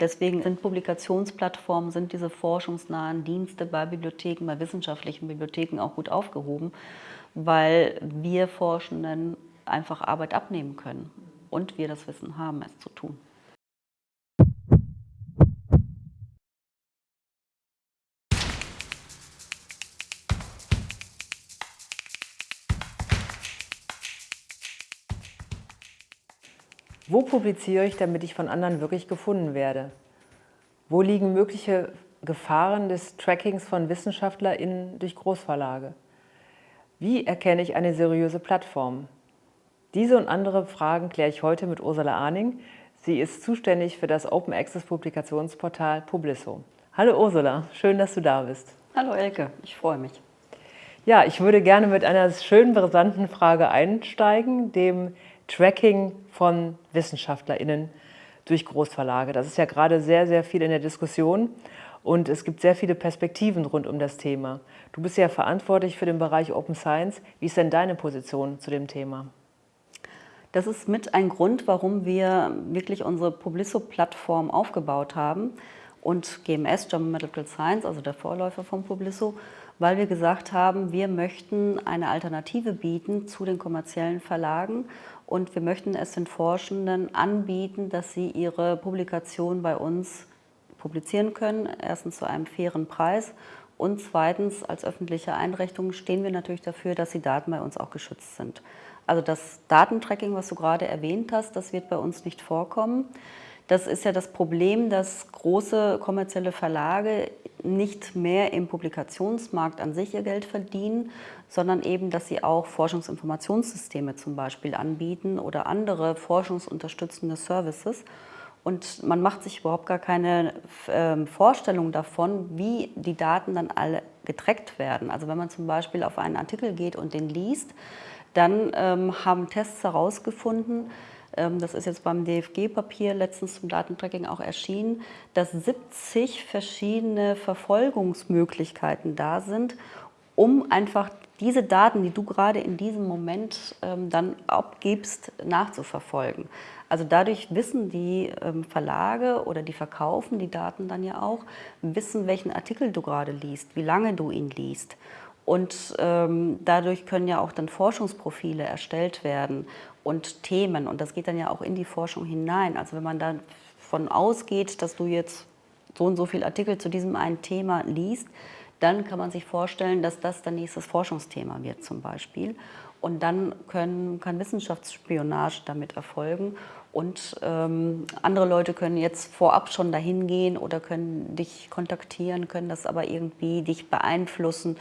deswegen sind Publikationsplattformen, sind diese forschungsnahen Dienste bei Bibliotheken, bei wissenschaftlichen Bibliotheken auch gut aufgehoben, weil wir Forschenden einfach Arbeit abnehmen können und wir das Wissen haben, es zu tun. Wo publiziere ich, damit ich von anderen wirklich gefunden werde? Wo liegen mögliche Gefahren des Trackings von WissenschaftlerInnen durch Großverlage? Wie erkenne ich eine seriöse Plattform? Diese und andere Fragen kläre ich heute mit Ursula Arning. Sie ist zuständig für das Open Access Publikationsportal Publisso. Hallo Ursula, schön, dass du da bist. Hallo Elke, ich freue mich. Ja, ich würde gerne mit einer schönen, brisanten Frage einsteigen, dem Tracking von WissenschaftlerInnen durch Großverlage. Das ist ja gerade sehr, sehr viel in der Diskussion und es gibt sehr viele Perspektiven rund um das Thema. Du bist ja verantwortlich für den Bereich Open Science. Wie ist denn deine Position zu dem Thema? Das ist mit ein Grund, warum wir wirklich unsere Publisso-Plattform aufgebaut haben und GMS, German Medical Science, also der Vorläufer von Publisso, weil wir gesagt haben, wir möchten eine Alternative bieten zu den kommerziellen Verlagen und wir möchten es den Forschenden anbieten, dass sie ihre Publikation bei uns publizieren können, erstens zu einem fairen Preis und zweitens als öffentliche Einrichtung stehen wir natürlich dafür, dass die Daten bei uns auch geschützt sind. Also das Datentracking, was du gerade erwähnt hast, das wird bei uns nicht vorkommen. Das ist ja das Problem, dass große kommerzielle Verlage nicht mehr im Publikationsmarkt an sich ihr Geld verdienen, sondern eben, dass sie auch Forschungsinformationssysteme zum Beispiel anbieten oder andere forschungsunterstützende Services. Und man macht sich überhaupt gar keine äh, Vorstellung davon, wie die Daten dann alle getrackt werden. Also wenn man zum Beispiel auf einen Artikel geht und den liest, dann ähm, haben Tests herausgefunden, ähm, das ist jetzt beim DFG-Papier letztens zum Datentracking auch erschienen, dass 70 verschiedene Verfolgungsmöglichkeiten da sind, um einfach diese Daten, die du gerade in diesem Moment ähm, dann abgibst, nachzuverfolgen. Also dadurch wissen die ähm, Verlage oder die verkaufen die Daten dann ja auch, wissen, welchen Artikel du gerade liest, wie lange du ihn liest. Und ähm, dadurch können ja auch dann Forschungsprofile erstellt werden und Themen. Und das geht dann ja auch in die Forschung hinein. Also wenn man davon ausgeht, dass du jetzt so und so viele Artikel zu diesem einen Thema liest, dann kann man sich vorstellen, dass das dann nächstes Forschungsthema wird zum Beispiel. Und dann können, kann Wissenschaftsspionage damit erfolgen. Und ähm, andere Leute können jetzt vorab schon dahin gehen oder können dich kontaktieren, können das aber irgendwie dich beeinflussen.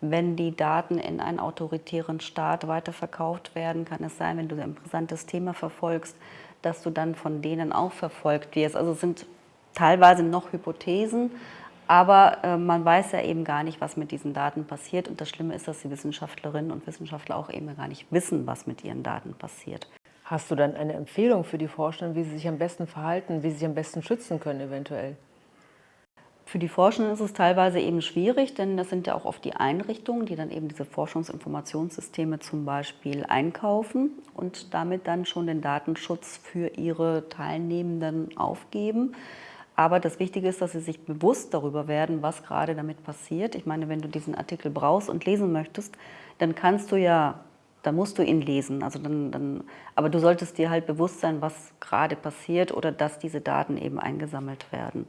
Wenn die Daten in einen autoritären Staat weiterverkauft werden, kann es sein, wenn du ein brisantes Thema verfolgst, dass du dann von denen auch verfolgt wirst. Also es sind teilweise noch Hypothesen, aber äh, man weiß ja eben gar nicht, was mit diesen Daten passiert. Und das Schlimme ist, dass die Wissenschaftlerinnen und Wissenschaftler auch eben gar nicht wissen, was mit ihren Daten passiert. Hast du dann eine Empfehlung für die Forschenden, wie sie sich am besten verhalten, wie sie sich am besten schützen können eventuell? Für die Forschenden ist es teilweise eben schwierig, denn das sind ja auch oft die Einrichtungen, die dann eben diese Forschungsinformationssysteme zum Beispiel einkaufen und damit dann schon den Datenschutz für ihre Teilnehmenden aufgeben. Aber das Wichtige ist, dass sie sich bewusst darüber werden, was gerade damit passiert. Ich meine, wenn du diesen Artikel brauchst und lesen möchtest, dann kannst du ja, dann musst du ihn lesen. Also dann, dann, aber du solltest dir halt bewusst sein, was gerade passiert oder dass diese Daten eben eingesammelt werden.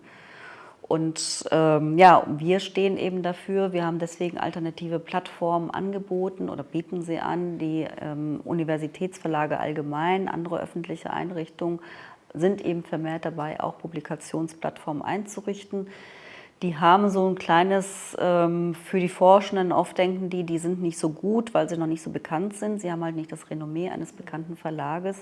Und ähm, ja, wir stehen eben dafür, wir haben deswegen alternative Plattformen angeboten oder bieten sie an. Die ähm, Universitätsverlage allgemein, andere öffentliche Einrichtungen sind eben vermehrt dabei, auch Publikationsplattformen einzurichten. Die haben so ein kleines, ähm, für die Forschenden oft denken die, die sind nicht so gut, weil sie noch nicht so bekannt sind. Sie haben halt nicht das Renommee eines bekannten Verlages.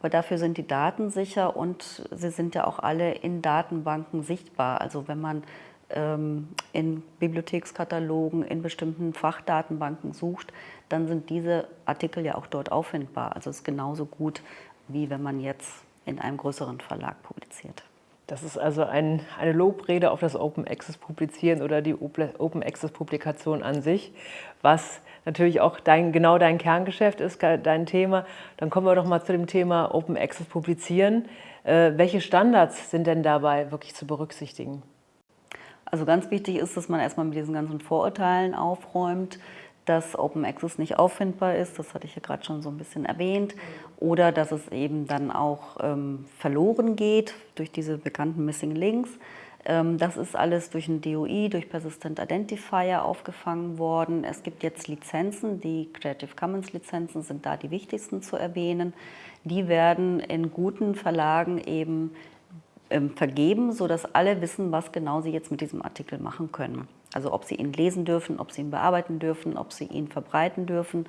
Aber dafür sind die Daten sicher und sie sind ja auch alle in Datenbanken sichtbar. Also wenn man ähm, in Bibliothekskatalogen, in bestimmten Fachdatenbanken sucht, dann sind diese Artikel ja auch dort auffindbar. Also es ist genauso gut, wie wenn man jetzt in einem größeren Verlag publiziert. Das ist also ein, eine Lobrede auf das Open Access Publizieren oder die Open Access Publikation an sich, was natürlich auch dein, genau dein Kerngeschäft ist, dein Thema. Dann kommen wir doch mal zu dem Thema Open Access Publizieren. Äh, welche Standards sind denn dabei wirklich zu berücksichtigen? Also ganz wichtig ist, dass man erstmal mit diesen ganzen Vorurteilen aufräumt, dass Open Access nicht auffindbar ist, das hatte ich ja gerade schon so ein bisschen erwähnt, oder dass es eben dann auch ähm, verloren geht durch diese bekannten Missing Links. Ähm, das ist alles durch ein DOI, durch Persistent Identifier aufgefangen worden. Es gibt jetzt Lizenzen, die Creative Commons Lizenzen sind da die wichtigsten zu erwähnen. Die werden in guten Verlagen eben ähm, vergeben, sodass alle wissen, was genau sie jetzt mit diesem Artikel machen können. Also ob sie ihn lesen dürfen, ob sie ihn bearbeiten dürfen, ob sie ihn verbreiten dürfen.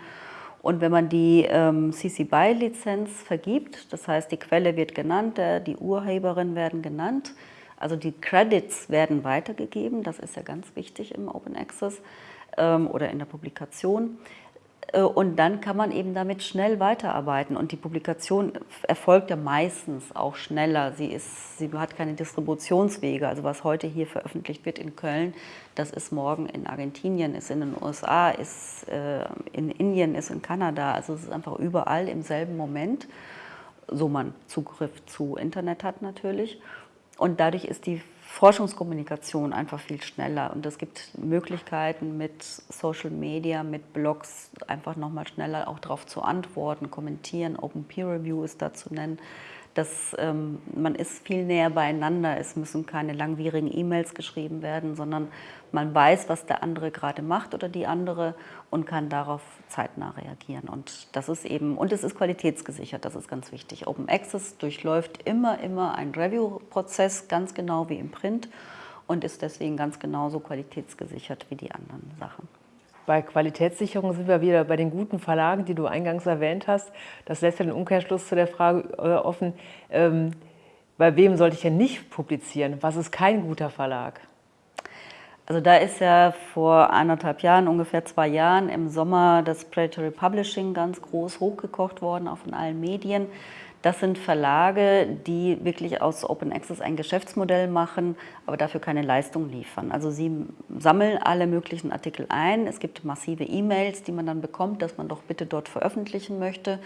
Und wenn man die ähm, CC BY-Lizenz vergibt, das heißt, die Quelle wird genannt, der, die Urheberin werden genannt, also die Credits werden weitergegeben, das ist ja ganz wichtig im Open Access ähm, oder in der Publikation. Äh, und dann kann man eben damit schnell weiterarbeiten. Und die Publikation erfolgt ja meistens auch schneller. Sie, ist, sie hat keine Distributionswege. Also was heute hier veröffentlicht wird in Köln, das ist morgen in Argentinien, ist in den USA, ist äh, in Indien, ist in Kanada. Also es ist einfach überall im selben Moment, so man Zugriff zu Internet hat natürlich. Und dadurch ist die Forschungskommunikation einfach viel schneller. Und es gibt Möglichkeiten mit Social Media, mit Blogs einfach nochmal schneller auch darauf zu antworten, kommentieren, Open Peer Review ist da zu nennen dass ähm, man ist viel näher beieinander. Es müssen keine langwierigen E-Mails geschrieben werden, sondern man weiß, was der andere gerade macht oder die andere und kann darauf zeitnah reagieren. Und das ist eben, und es ist qualitätsgesichert, das ist ganz wichtig. Open Access durchläuft immer, immer einen Review-Prozess, ganz genau wie im Print und ist deswegen ganz genauso qualitätsgesichert wie die anderen Sachen. Bei Qualitätssicherung sind wir wieder bei den guten Verlagen, die du eingangs erwähnt hast. Das lässt ja den Umkehrschluss zu der Frage äh, offen, ähm, bei wem sollte ich denn nicht publizieren? Was ist kein guter Verlag? Also da ist ja vor anderthalb Jahren, ungefähr zwei Jahren, im Sommer das Predatory Publishing ganz groß hochgekocht worden, auch von allen Medien. Das sind Verlage, die wirklich aus Open Access ein Geschäftsmodell machen, aber dafür keine Leistung liefern. Also sie sammeln alle möglichen Artikel ein. Es gibt massive E-Mails, die man dann bekommt, dass man doch bitte dort veröffentlichen möchte,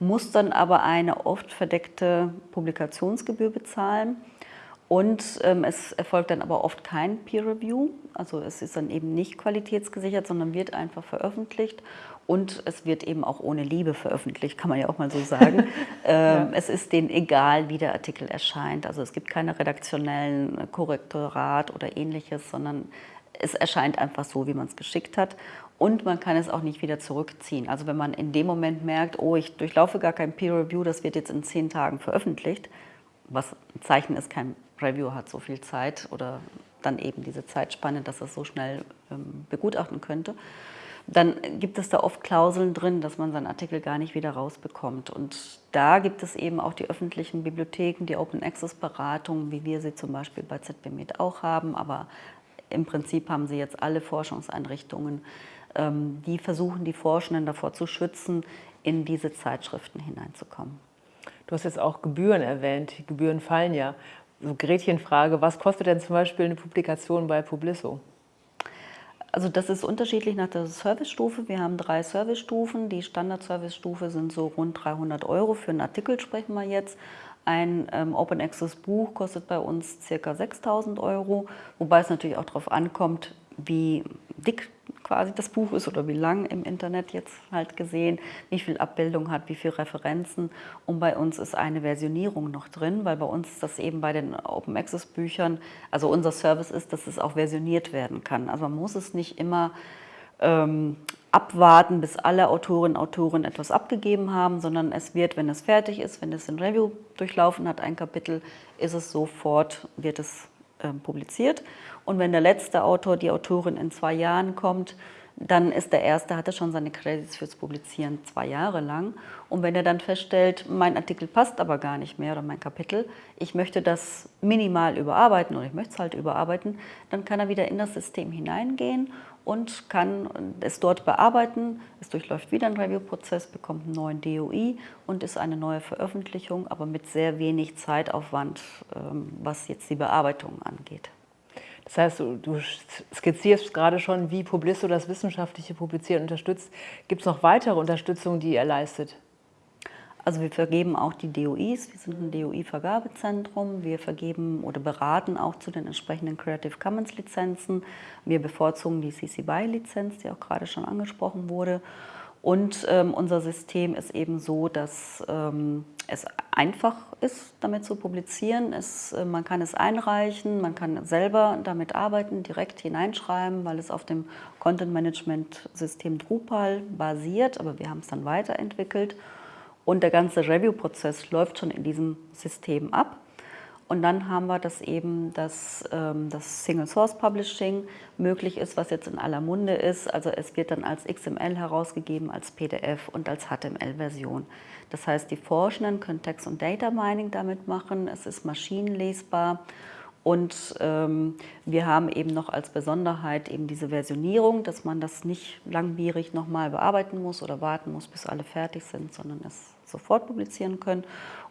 muss dann aber eine oft verdeckte Publikationsgebühr bezahlen. Und ähm, es erfolgt dann aber oft kein Peer Review, also es ist dann eben nicht qualitätsgesichert, sondern wird einfach veröffentlicht und es wird eben auch ohne Liebe veröffentlicht, kann man ja auch mal so sagen. ähm, ja. Es ist denen egal, wie der Artikel erscheint, also es gibt keine redaktionellen Korrektorat oder ähnliches, sondern es erscheint einfach so, wie man es geschickt hat. Und man kann es auch nicht wieder zurückziehen. Also wenn man in dem Moment merkt, oh, ich durchlaufe gar kein Peer Review, das wird jetzt in zehn Tagen veröffentlicht, was ein Zeichen ist, kein Review hat so viel Zeit oder dann eben diese Zeitspanne, dass es so schnell ähm, begutachten könnte, dann gibt es da oft Klauseln drin, dass man seinen Artikel gar nicht wieder rausbekommt. Und da gibt es eben auch die öffentlichen Bibliotheken, die Open Access Beratungen, wie wir sie zum Beispiel bei ZBMed auch haben, aber im Prinzip haben sie jetzt alle Forschungseinrichtungen, ähm, die versuchen, die Forschenden davor zu schützen, in diese Zeitschriften hineinzukommen. Du hast jetzt auch Gebühren erwähnt. Die Gebühren fallen ja so Gretchenfrage, was kostet denn zum Beispiel eine Publikation bei Publisso? Also das ist unterschiedlich nach der Servicestufe. Wir haben drei Servicestufen. Die Standard-Servicestufe sind so rund 300 Euro. Für einen Artikel sprechen wir jetzt. Ein ähm, Open Access Buch kostet bei uns ca. 6000 Euro, wobei es natürlich auch darauf ankommt, wie dick quasi das Buch ist oder wie lang im Internet jetzt halt gesehen, wie viel Abbildung hat, wie viele Referenzen. Und bei uns ist eine Versionierung noch drin, weil bei uns das eben bei den Open Access Büchern, also unser Service ist, dass es auch versioniert werden kann. Also man muss es nicht immer ähm, abwarten, bis alle Autorinnen und Autoren etwas abgegeben haben, sondern es wird, wenn es fertig ist, wenn es ein Review durchlaufen hat, ein Kapitel, ist es sofort, wird es äh, publiziert. Und wenn der letzte Autor, die Autorin in zwei Jahren kommt, dann ist der Erste, hatte schon seine Credits fürs Publizieren zwei Jahre lang. Und wenn er dann feststellt, mein Artikel passt aber gar nicht mehr oder mein Kapitel, ich möchte das minimal überarbeiten oder ich möchte es halt überarbeiten, dann kann er wieder in das System hineingehen und kann es dort bearbeiten. Es durchläuft wieder einen Review-Prozess, bekommt einen neuen DOI und ist eine neue Veröffentlichung, aber mit sehr wenig Zeitaufwand, ähm, was jetzt die Bearbeitung angeht. Das heißt, du, skizzierst gerade schon, wie Publisto das wissenschaftliche Publizieren unterstützt. Gibt es noch weitere Unterstützung, die ihr leistet? Also wir vergeben auch die DOIs, wir sind ein DOI-Vergabezentrum, wir vergeben oder beraten auch zu den entsprechenden Creative Commons Lizenzen. Wir bevorzugen die CC BY-Lizenz, die auch gerade schon angesprochen wurde. Und ähm, unser System ist eben so, dass ähm, es einfach ist, damit zu publizieren. Es, äh, man kann es einreichen, man kann selber damit arbeiten, direkt hineinschreiben, weil es auf dem Content-Management-System Drupal basiert, aber wir haben es dann weiterentwickelt. Und der ganze Review-Prozess läuft schon in diesem System ab. Und dann haben wir, dass eben das, ähm, das Single Source Publishing möglich ist, was jetzt in aller Munde ist. Also es wird dann als XML herausgegeben, als PDF und als HTML-Version. Das heißt, die Forschenden können Text- und Data Mining damit machen. Es ist maschinenlesbar. Und ähm, wir haben eben noch als Besonderheit eben diese Versionierung, dass man das nicht langwierig nochmal bearbeiten muss oder warten muss, bis alle fertig sind, sondern es sofort publizieren können.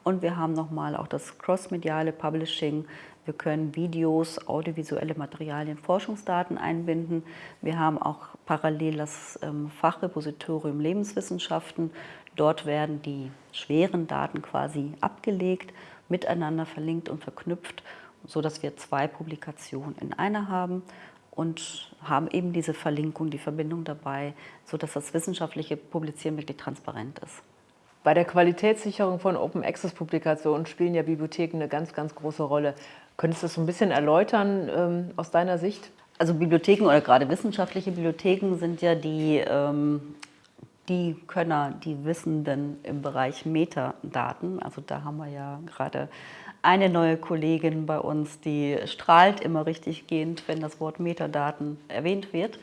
Und wir haben nochmal auch das crossmediale Publishing. Wir können Videos, audiovisuelle Materialien, Forschungsdaten einbinden. Wir haben auch parallel das ähm, Fachrepositorium Lebenswissenschaften. Dort werden die schweren Daten quasi abgelegt, miteinander verlinkt und verknüpft, sodass wir zwei Publikationen in einer haben und haben eben diese Verlinkung, die Verbindung dabei, sodass das wissenschaftliche Publizieren wirklich transparent ist. Bei der Qualitätssicherung von Open Access Publikationen spielen ja Bibliotheken eine ganz, ganz große Rolle. Könntest du das so ein bisschen erläutern ähm, aus deiner Sicht? Also Bibliotheken oder gerade wissenschaftliche Bibliotheken sind ja die, ähm, die Könner, die Wissenden im Bereich Metadaten. Also da haben wir ja gerade eine neue Kollegin bei uns, die strahlt immer richtig gehend, wenn das Wort Metadaten erwähnt wird.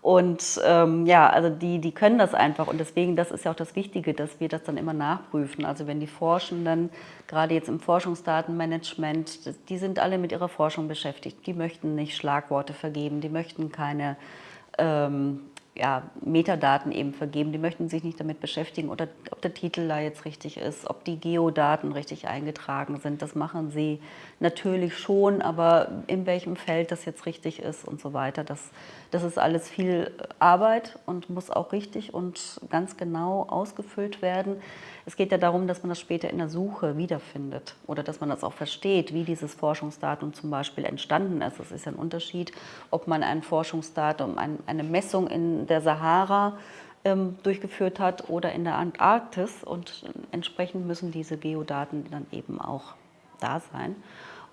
Und ähm, ja, also die, die können das einfach und deswegen, das ist ja auch das Wichtige, dass wir das dann immer nachprüfen. Also wenn die Forschenden, gerade jetzt im Forschungsdatenmanagement, die sind alle mit ihrer Forschung beschäftigt. Die möchten nicht Schlagworte vergeben, die möchten keine ähm, ja, Metadaten eben vergeben. Die möchten sich nicht damit beschäftigen, oder ob der Titel da jetzt richtig ist, ob die Geodaten richtig eingetragen sind. Das machen sie natürlich schon, aber in welchem Feld das jetzt richtig ist und so weiter, das, das ist alles viel Arbeit und muss auch richtig und ganz genau ausgefüllt werden. Es geht ja darum, dass man das später in der Suche wiederfindet oder dass man das auch versteht, wie dieses Forschungsdatum zum Beispiel entstanden ist. Es ist ein Unterschied, ob man ein Forschungsdatum, eine Messung in der Sahara ähm, durchgeführt hat oder in der Antarktis und entsprechend müssen diese Geodaten dann eben auch da sein.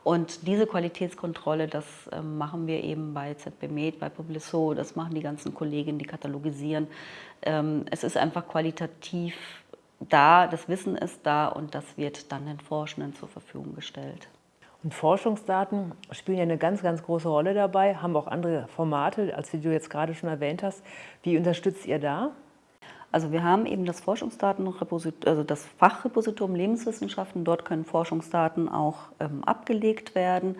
Und diese Qualitätskontrolle, das ähm, machen wir eben bei ZBMed, bei Publiso, das machen die ganzen Kolleginnen, die katalogisieren. Ähm, es ist einfach qualitativ da, das Wissen ist da und das wird dann den Forschenden zur Verfügung gestellt. Und Forschungsdaten spielen ja eine ganz, ganz große Rolle dabei, haben auch andere Formate, als die du jetzt gerade schon erwähnt hast. Wie unterstützt ihr da? Also wir haben eben das Forschungsdatenrepositorium, also das Fachrepositorium Lebenswissenschaften. Dort können Forschungsdaten auch ähm, abgelegt werden.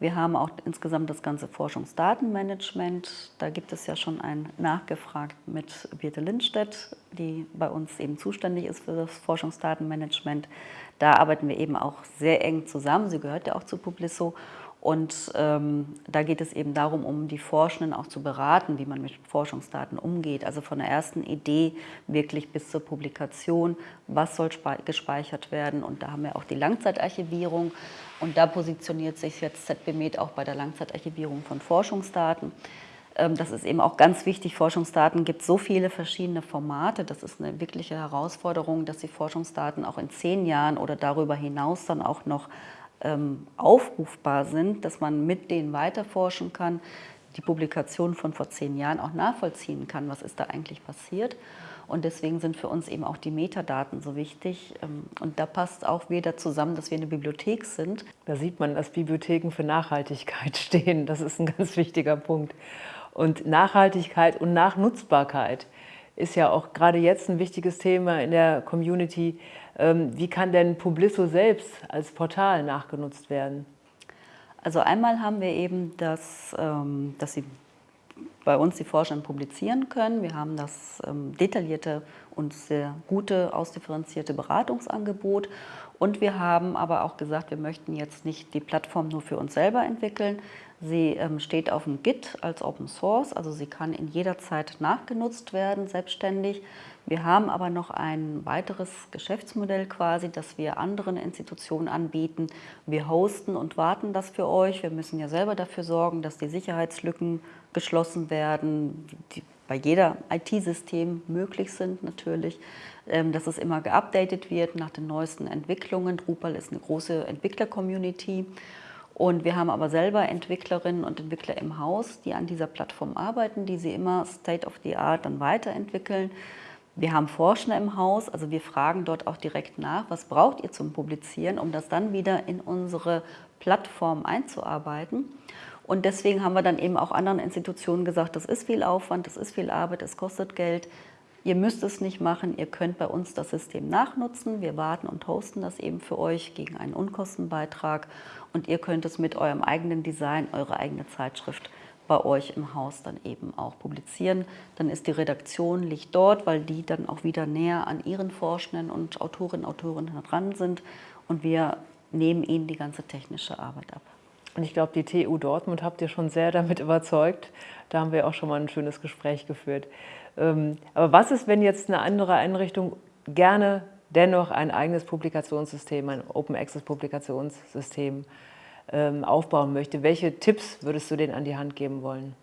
Wir haben auch insgesamt das ganze Forschungsdatenmanagement. Da gibt es ja schon ein Nachgefragt mit Birte Lindstedt, die bei uns eben zuständig ist für das Forschungsdatenmanagement. Da arbeiten wir eben auch sehr eng zusammen. Sie gehört ja auch zu Publisso. Und ähm, da geht es eben darum, um die Forschenden auch zu beraten, wie man mit Forschungsdaten umgeht. Also von der ersten Idee wirklich bis zur Publikation, was soll gespeichert werden. Und da haben wir auch die Langzeitarchivierung. Und da positioniert sich jetzt ZBMed auch bei der Langzeitarchivierung von Forschungsdaten. Ähm, das ist eben auch ganz wichtig. Forschungsdaten gibt so viele verschiedene Formate. Das ist eine wirkliche Herausforderung, dass die Forschungsdaten auch in zehn Jahren oder darüber hinaus dann auch noch ähm, aufrufbar sind, dass man mit denen weiterforschen kann, die Publikation von vor zehn Jahren auch nachvollziehen kann, was ist da eigentlich passiert. Und deswegen sind für uns eben auch die Metadaten so wichtig. Ähm, und da passt auch wieder zusammen, dass wir eine Bibliothek sind. Da sieht man, dass Bibliotheken für Nachhaltigkeit stehen. Das ist ein ganz wichtiger Punkt. Und Nachhaltigkeit und Nachnutzbarkeit ist ja auch gerade jetzt ein wichtiges Thema in der Community. Ähm, wie kann denn Publisso selbst als Portal nachgenutzt werden? Also einmal haben wir eben, das, ähm, dass Sie bei uns die Forscher publizieren können. Wir haben das ähm, detaillierte und sehr gute, ausdifferenzierte Beratungsangebot. Und wir haben aber auch gesagt, wir möchten jetzt nicht die Plattform nur für uns selber entwickeln. Sie steht auf dem Git als Open Source, also sie kann in jeder Zeit nachgenutzt werden, selbstständig. Wir haben aber noch ein weiteres Geschäftsmodell quasi, das wir anderen Institutionen anbieten. Wir hosten und warten das für euch. Wir müssen ja selber dafür sorgen, dass die Sicherheitslücken geschlossen werden, die bei jeder IT-System möglich sind natürlich, ähm, dass es immer geupdatet wird nach den neuesten Entwicklungen. Drupal ist eine große Entwickler-Community und wir haben aber selber Entwicklerinnen und Entwickler im Haus, die an dieser Plattform arbeiten, die sie immer State of the Art dann weiterentwickeln. Wir haben Forscher im Haus, also wir fragen dort auch direkt nach, was braucht ihr zum Publizieren, um das dann wieder in unsere Plattform einzuarbeiten. Und deswegen haben wir dann eben auch anderen Institutionen gesagt, das ist viel Aufwand, das ist viel Arbeit, es kostet Geld. Ihr müsst es nicht machen, ihr könnt bei uns das System nachnutzen. Wir warten und hosten das eben für euch gegen einen Unkostenbeitrag und ihr könnt es mit eurem eigenen Design, eure eigene Zeitschrift bei euch im Haus dann eben auch publizieren. Dann ist die Redaktion liegt dort, weil die dann auch wieder näher an ihren Forschenden und Autorinnen und Autoren dran sind und wir nehmen ihnen die ganze technische Arbeit ab. Und ich glaube, die TU Dortmund habt ihr schon sehr damit überzeugt. Da haben wir auch schon mal ein schönes Gespräch geführt. Ähm, aber was ist, wenn jetzt eine andere Einrichtung gerne dennoch ein eigenes Publikationssystem, ein Open Access Publikationssystem aufbauen möchte? Welche Tipps würdest du denen an die Hand geben wollen?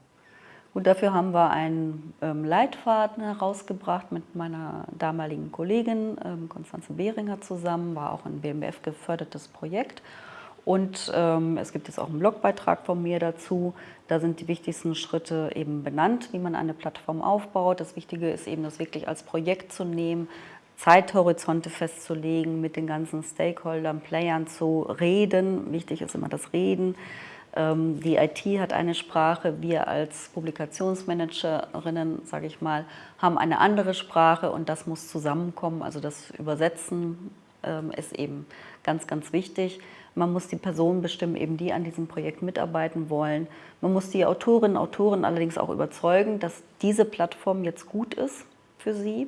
Und dafür haben wir einen ähm, Leitfaden herausgebracht mit meiner damaligen Kollegin Konstanze Behringer zusammen, war auch ein BMF gefördertes Projekt. Und ähm, es gibt jetzt auch einen Blogbeitrag von mir dazu. Da sind die wichtigsten Schritte eben benannt, wie man eine Plattform aufbaut. Das Wichtige ist eben, das wirklich als Projekt zu nehmen, Zeithorizonte festzulegen, mit den ganzen Stakeholdern, Playern zu reden. Wichtig ist immer das Reden. Ähm, die IT hat eine Sprache, wir als Publikationsmanagerinnen, sage ich mal, haben eine andere Sprache und das muss zusammenkommen. Also das Übersetzen ähm, ist eben ganz, ganz wichtig. Man muss die Personen bestimmen, eben die an diesem Projekt mitarbeiten wollen. Man muss die Autorinnen und Autoren allerdings auch überzeugen, dass diese Plattform jetzt gut ist für sie.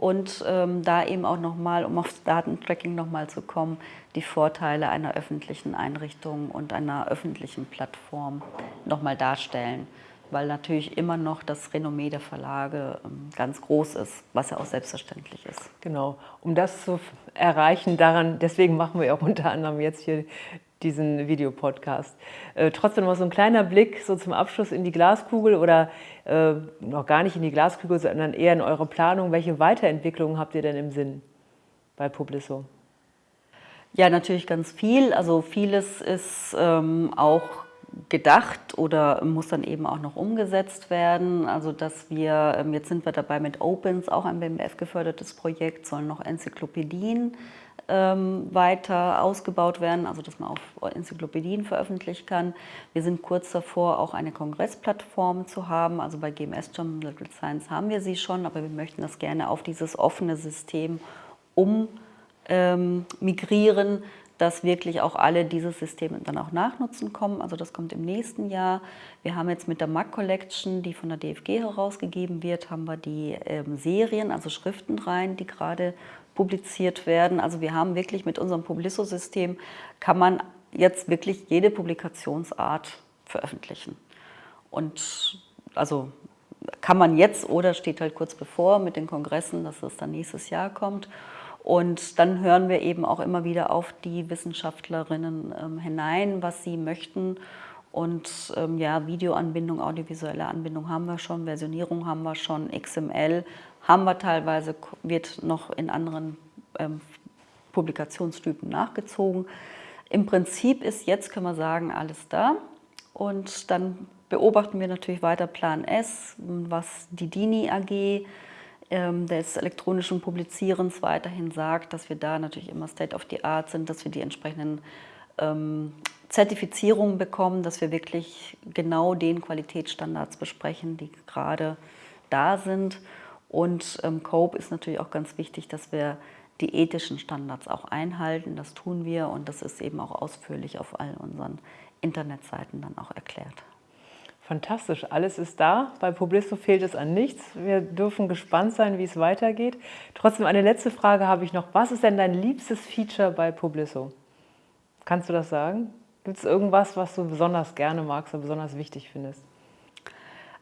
Und ähm, da eben auch nochmal, um aufs Datentracking nochmal zu kommen, die Vorteile einer öffentlichen Einrichtung und einer öffentlichen Plattform nochmal darstellen weil natürlich immer noch das Renommee der Verlage ähm, ganz groß ist, was ja auch selbstverständlich ist. Genau, um das zu erreichen, daran, deswegen machen wir auch unter anderem jetzt hier diesen Videopodcast. Äh, trotzdem noch so ein kleiner Blick so zum Abschluss in die Glaskugel oder äh, noch gar nicht in die Glaskugel, sondern eher in eure Planung. Welche Weiterentwicklungen habt ihr denn im Sinn bei Publisso? Ja, natürlich ganz viel. Also vieles ist ähm, auch gedacht oder muss dann eben auch noch umgesetzt werden. Also dass wir, ähm, jetzt sind wir dabei mit Opens, auch ein BMF gefördertes Projekt, sollen noch Enzyklopädien ähm, weiter ausgebaut werden, also dass man auf Enzyklopädien veröffentlichen kann. Wir sind kurz davor, auch eine Kongressplattform zu haben. Also bei GMS Journal Science haben wir sie schon, aber wir möchten das gerne auf dieses offene System ummigrieren, ähm, dass wirklich auch alle dieses System dann auch nachnutzen kommen. Also das kommt im nächsten Jahr. Wir haben jetzt mit der MAC Collection, die von der DFG herausgegeben wird, haben wir die ähm, Serien, also Schriftenreihen, die gerade publiziert werden. Also wir haben wirklich mit unserem Publisso-System, kann man jetzt wirklich jede Publikationsart veröffentlichen. Und also kann man jetzt oder steht halt kurz bevor mit den Kongressen, dass es dann nächstes Jahr kommt. Und dann hören wir eben auch immer wieder auf die Wissenschaftlerinnen ähm, hinein, was sie möchten. Und ähm, ja, Videoanbindung, audiovisuelle Anbindung haben wir schon, Versionierung haben wir schon, XML haben wir teilweise, wird noch in anderen ähm, Publikationstypen nachgezogen. Im Prinzip ist jetzt, können wir sagen, alles da. Und dann beobachten wir natürlich weiter Plan S, was die DINI AG ähm, des elektronischen Publizierens weiterhin sagt, dass wir da natürlich immer State of the Art sind, dass wir die entsprechenden ähm, Zertifizierungen bekommen, dass wir wirklich genau den Qualitätsstandards besprechen, die gerade da sind. Und ähm, COPE ist natürlich auch ganz wichtig, dass wir die ethischen Standards auch einhalten. Das tun wir und das ist eben auch ausführlich auf all unseren Internetseiten dann auch erklärt. Fantastisch, alles ist da. Bei Publisto fehlt es an nichts. Wir dürfen gespannt sein, wie es weitergeht. Trotzdem eine letzte Frage habe ich noch. Was ist denn dein liebstes Feature bei Publisso? Kannst du das sagen? Gibt es irgendwas, was du besonders gerne magst oder besonders wichtig findest?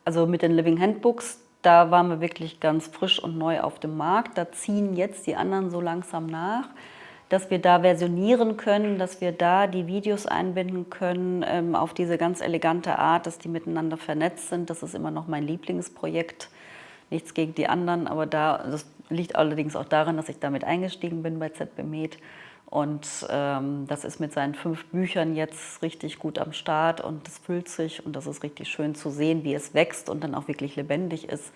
Also mit den Living Handbooks, da waren wir wirklich ganz frisch und neu auf dem Markt. Da ziehen jetzt die anderen so langsam nach, dass wir da versionieren können, dass wir da die Videos einbinden können ähm, auf diese ganz elegante Art, dass die miteinander vernetzt sind. Das ist immer noch mein Lieblingsprojekt. Nichts gegen die anderen, aber da, das liegt allerdings auch daran, dass ich damit eingestiegen bin bei ZB Med. Und ähm, das ist mit seinen fünf Büchern jetzt richtig gut am Start und es füllt sich und das ist richtig schön zu sehen, wie es wächst und dann auch wirklich lebendig ist,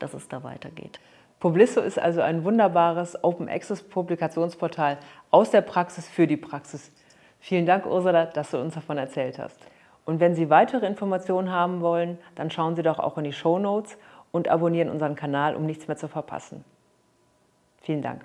dass es da weitergeht. Publisso ist also ein wunderbares Open Access Publikationsportal aus der Praxis für die Praxis. Vielen Dank, Ursula, dass du uns davon erzählt hast. Und wenn Sie weitere Informationen haben wollen, dann schauen Sie doch auch in die Show Notes und abonnieren unseren Kanal, um nichts mehr zu verpassen. Vielen Dank.